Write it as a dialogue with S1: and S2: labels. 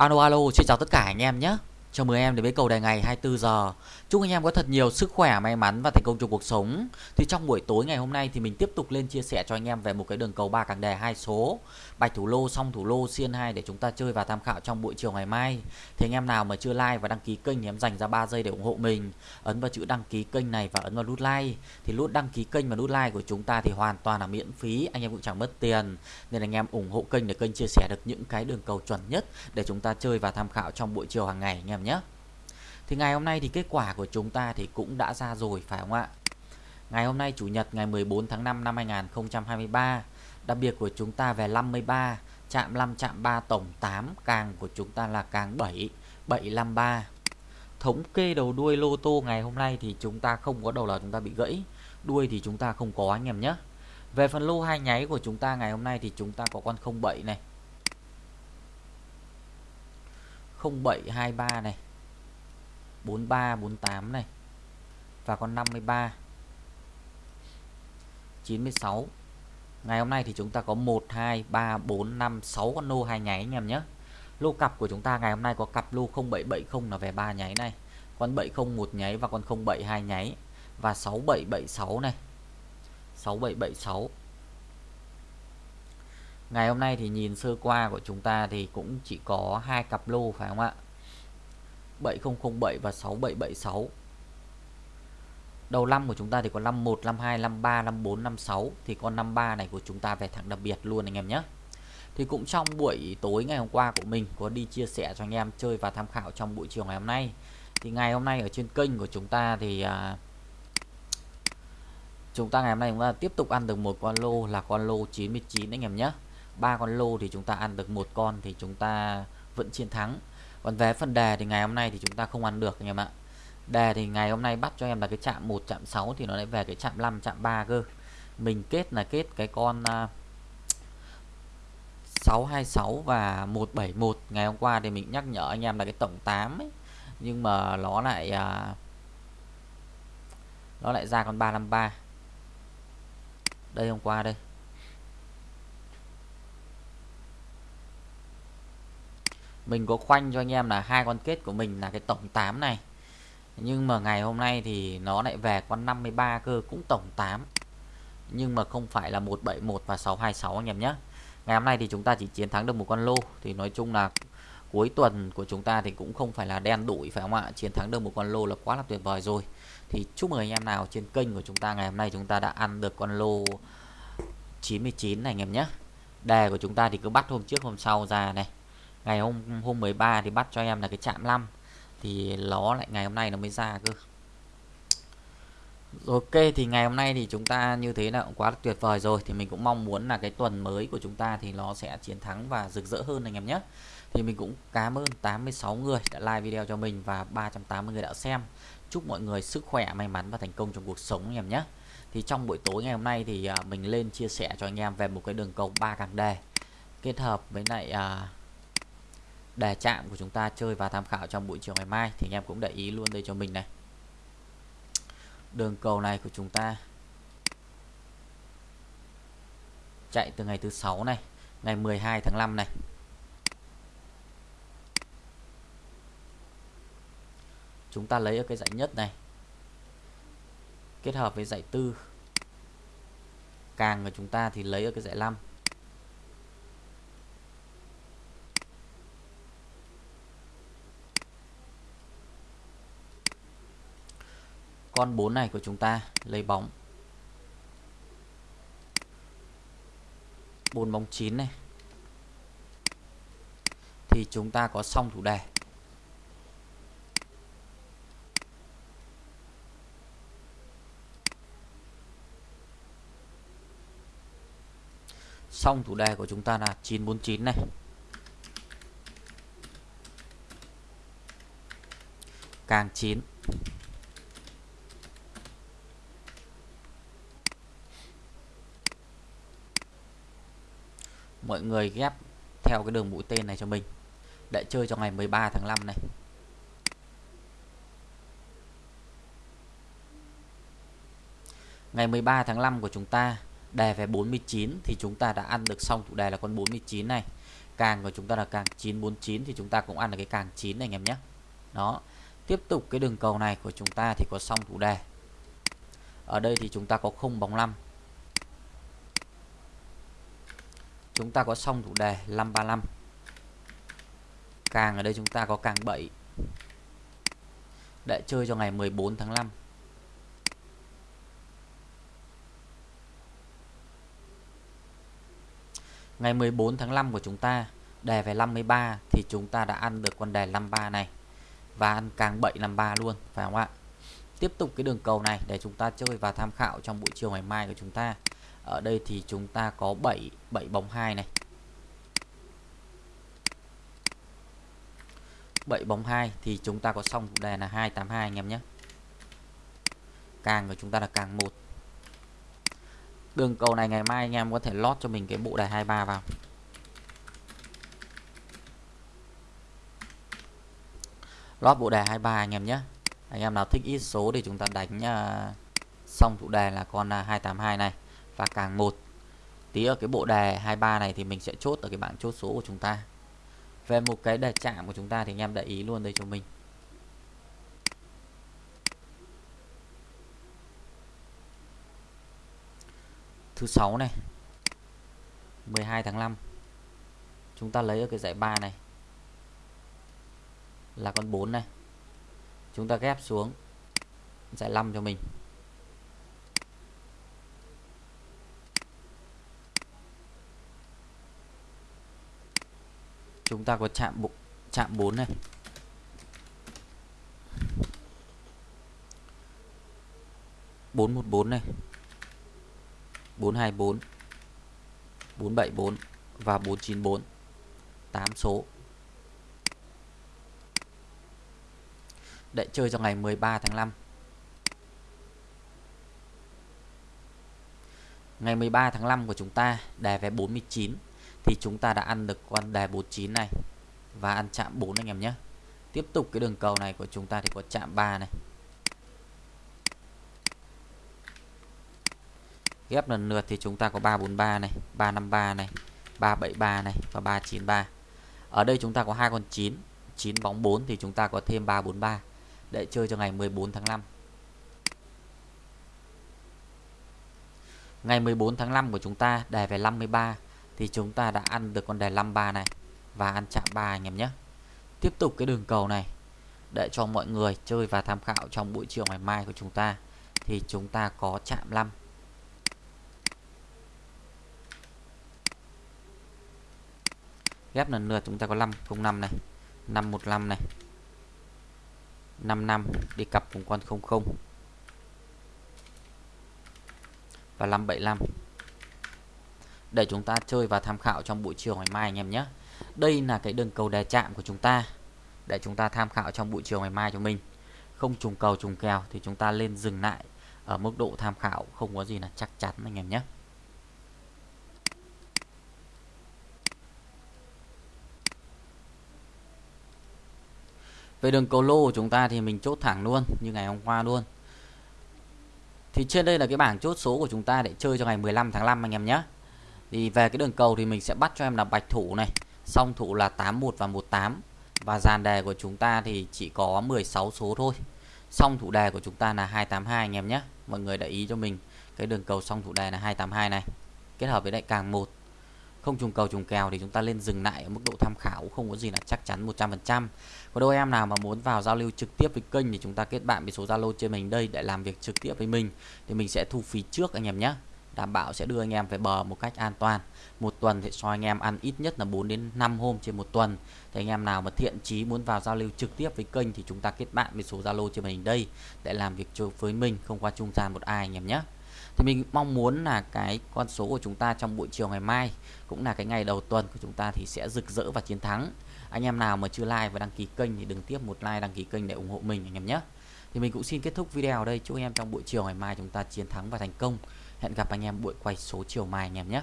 S1: Alo alo, xin chào tất cả anh em nhé. Chào mừng em đến với cầu đề ngày 24 giờ. Chúc anh em có thật nhiều sức khỏe, may mắn và thành công trong cuộc sống. Thì trong buổi tối ngày hôm nay thì mình tiếp tục lên chia sẻ cho anh em về một cái đường cầu ba càng đề hai số, bạch thủ lô, song thủ lô, xiên 2 để chúng ta chơi và tham khảo trong buổi chiều ngày mai. Thì anh em nào mà chưa like và đăng ký kênh thì em dành ra 3 giây để ủng hộ mình. Ấn vào chữ đăng ký kênh này và ấn vào nút like. Thì nút đăng ký kênh và nút like của chúng ta thì hoàn toàn là miễn phí, anh em cũng chẳng mất tiền. Nên anh em ủng hộ kênh để kênh chia sẻ được những cái đường cầu chuẩn nhất để chúng ta chơi và tham khảo trong buổi chiều hàng ngày anh em nhé. Thì ngày hôm nay thì kết quả của chúng ta thì cũng đã ra rồi, phải không ạ? Ngày hôm nay Chủ nhật ngày 14 tháng 5 năm 2023 Đặc biệt của chúng ta về 53 Chạm 5 chạm 3 tổng 8 Càng của chúng ta là càng 7 753 Thống kê đầu đuôi lô tô ngày hôm nay thì chúng ta không có đầu là chúng ta bị gãy, Đuôi thì chúng ta không có anh em nhé Về phần lô hai nháy của chúng ta ngày hôm nay thì chúng ta có con 07 này 0723 này 4348 này, và con 53 96 ngày hôm nay thì chúng ta có 1 2 3 4 5 6 con lô hai nháy anh em nhé. Lô cặp của chúng ta ngày hôm nay có cặp lô 0770 là về ba nháy này, con 70 một nháy và con 072 nháy, và 6776 này 6776 Ngày hôm nay thì nhìn sơ qua của chúng ta thì cũng chỉ có hai cặp lô phải không ạ? 7007 và 6776 Đầu năm của chúng ta thì có 51, 52, 53, 54, 56 Thì con 53 này của chúng ta về thẳng đặc biệt luôn anh em nhé. Thì cũng trong buổi tối ngày hôm qua của mình Có đi chia sẻ cho anh em chơi và tham khảo trong buổi chiều ngày hôm nay. Thì ngày hôm nay ở trên kênh của chúng ta thì à, Chúng ta ngày hôm nay chúng ta tiếp tục ăn được một con lô là con lô 99 anh em nhé ba con lô thì chúng ta ăn được một con thì chúng ta vẫn chiến thắng. Còn về phần đề thì ngày hôm nay thì chúng ta không ăn được anh em ạ. Đề thì ngày hôm nay bắt cho em là cái chạm 1 chạm 6 thì nó lại về cái chạm 5 chạm 3 cơ. Mình kết là kết cái con à, uh, 626 và 171 ngày hôm qua thì mình nhắc nhở anh em là cái tổng 8 ấy. Nhưng mà nó lại uh, nó lại ra con 353 đây hôm qua đây. Mình có khoanh cho anh em là hai con kết của mình là cái tổng 8 này. Nhưng mà ngày hôm nay thì nó lại về con 53 cơ, cũng tổng 8 nhưng mà không phải là 171 và 626 anh em nhé. Ngày hôm nay thì chúng ta chỉ chiến thắng được một con lô. Thì nói chung là cuối tuần của chúng ta thì cũng không phải là đen đủi, phải không ạ? Chiến thắng được một con lô là quá là tuyệt vời rồi. Thì chúc mừng anh em nào trên kênh của chúng ta ngày hôm nay chúng ta đã ăn được con lô 99 này anh em nhé. Đề của chúng ta thì cứ bắt hôm trước hôm sau ra này ngày hôm hôm 13 thì bắt cho em là cái chạm 5 thì nó lại ngày hôm nay nó mới ra cơ. Ok thì ngày hôm nay thì chúng ta như thế là cũng quá tuyệt vời rồi. Thì mình cũng mong muốn là cái tuần mới của chúng ta thì nó sẽ chiến thắng và rực rỡ hơn anh em nhé. Thì mình cũng cảm ơn 86 người đã like video cho mình và 380 người đã xem. Chúc mọi người sức khỏe may mắn và thành công trong cuộc sống anh em nhé. Thì trong buổi tối ngày hôm nay thì à, mình lên chia sẻ cho anh em về một cái đường cầu ba càng đề kết hợp với lại uh, đề chạm của chúng ta chơi và tham khảo trong buổi chiều ngày mai thì anh em cũng để ý luôn đây cho mình này. Đường cầu này của chúng ta chạy từ ngày thứ sáu này, ngày 12 tháng 5 này. Chúng ta lấy ở cái dãy nhất này, kết hợp với dãy tư. Càng của chúng ta thì lấy ở cái dãy 5 con 4 này của chúng ta, lấy bóng. 4 bóng 9 này. Thì chúng ta có xong thủ đề. Xong thủ đề của chúng ta là 949 này. Càng 9 mọi người ghép theo cái đường mũi tên này cho mình. Để chơi cho ngày 13 tháng 5 này. Ngày 13 tháng 5 của chúng ta đề về 49 thì chúng ta đã ăn được xong. Thủ đề là con 49 này. Càng của chúng ta là càng 949 thì chúng ta cũng ăn được cái càng 9 này anh em nhé. Đó. Tiếp tục cái đường cầu này của chúng ta thì có xong thủ đề. Ở đây thì chúng ta có không bóng 5 chúng ta có xong thủ đề 535 càng ở đây chúng ta có càng 7 để chơi cho ngày 14 tháng 5 ngày 14 tháng 5 của chúng ta, đề về 53 thì chúng ta đã ăn được con đề 53 này. Và ăn càng 7 53 luôn, phải không ạ? Tiếp tục cái đường cầu này để chúng ta chơi và tham khảo trong buổi chiều ngày mai của chúng ta ở đây thì chúng ta có 7 7 bóng 2 này. 7 bóng 2 thì chúng ta có xong đề là 282 anh em nhé. Càng của chúng ta là càng 1 đường cầu này ngày mai anh em có thể lót cho mình cái bộ đề 23 vào. Lót bộ đề 23 anh em nhé. Anh em nào thích ít số thì chúng ta đánh uh, xong thủ đề là con à, uh, 282 này và càng một. Tí ở cái bộ đề 23 này thì mình sẽ chốt ở cái bảng chốt số của chúng ta. Về một cái đề chạm của chúng ta thì anh em để ý luôn đây cho mình. Thứ sáu này 12 tháng 5 chúng ta lấy ở cái giải 3 này. Là con 4 này. Chúng ta ghép xuống giải 5 cho mình. Chúng ta có chạm bụng chạm 4 này. Bốn một bốn này. Bốn hai bốn. Bốn bảy bốn và bốn chín bốn. Tám số. Để chơi cho ngày 13 tháng 5 ngày 13 tháng 5 của chúng ta đề về 49 thì chúng ta đã ăn được con đề 49 này và ăn chạm 4 anh em nhé. Tiếp tục cái đường cầu này của chúng ta thì có chạm 3 này. Ghép lần lượt thì chúng ta có 343 này 353 này 373 này và 393 ở đây chúng ta có hai con 9 9 bóng 4 thì chúng ta có thêm 343 để chơi cho ngày 14 tháng 5 ngày 14 tháng 5 của chúng ta đề về 53 thì chúng ta đã ăn được con đề 53 này. Và ăn chạm 3 anh em nhé. Tiếp tục cái đường cầu này. Để cho mọi người chơi và tham khảo trong buổi chiều ngày mai của chúng ta. Thì chúng ta có chạm 5 ghép lần lượt chúng ta có 5 05 này. 515 này. 55 đi cặp cùng con 00 và 575 để chúng ta chơi và tham khảo trong buổi chiều ngày mai anh em nhé đây là cái đường cầu đè chạm của chúng ta, để chúng ta tham khảo trong buổi chiều ngày mai cho mình không trùng cầu trùng kèo thì chúng ta lên dừng lại ở mức độ tham khảo không có gì là chắc chắn anh em nhé Về đường cầu lô của chúng ta thì mình chốt thẳng luôn, như ngày hôm qua luôn. Thì trên đây là cái bảng chốt số của chúng ta để chơi cho ngày 15 tháng 5 anh em nhé. Thì về cái đường cầu thì mình sẽ bắt cho em là bạch thủ này, song thủ là 81 và 18 và dàn đề của chúng ta thì chỉ có 16 số thôi. Song thủ đề của chúng ta là 282 anh em nhé. Mọi người để ý cho mình cái đường cầu song thủ đề là 282 này. Kết hợp với đại càng 1 không trùng cầu trùng kèo thì chúng ta lên dừng lại ở mức độ tham khảo không có gì là chắc chắn 100% có đôi em nào mà muốn vào giao lưu trực tiếp với kênh thì chúng ta kết bạn với số Zalo trên mình đây để làm việc trực tiếp với mình thì mình sẽ thu phí trước anh em nhé đảm bảo sẽ đưa anh em về bờ một cách an toàn. Một tuần thì cho anh em ăn ít nhất là 4 đến 5 hôm trên một tuần. Thì anh em nào mà thiện chí muốn vào giao lưu trực tiếp với kênh thì chúng ta kết bạn với số Zalo trên màn hình đây để làm việc với mình, không qua trung gian một ai anh em nhé. Thì mình mong muốn là cái con số của chúng ta trong buổi chiều ngày mai cũng là cái ngày đầu tuần của chúng ta thì sẽ rực rỡ và chiến thắng. Anh em nào mà chưa like và đăng ký kênh thì đừng tiếp một like, đăng ký kênh để ủng hộ mình anh em nhé. Thì mình cũng xin kết thúc video ở đây. Chúc anh em trong buổi chiều ngày mai chúng ta chiến thắng và thành công hẹn gặp anh em buổi quay số chiều mai anh em nhé.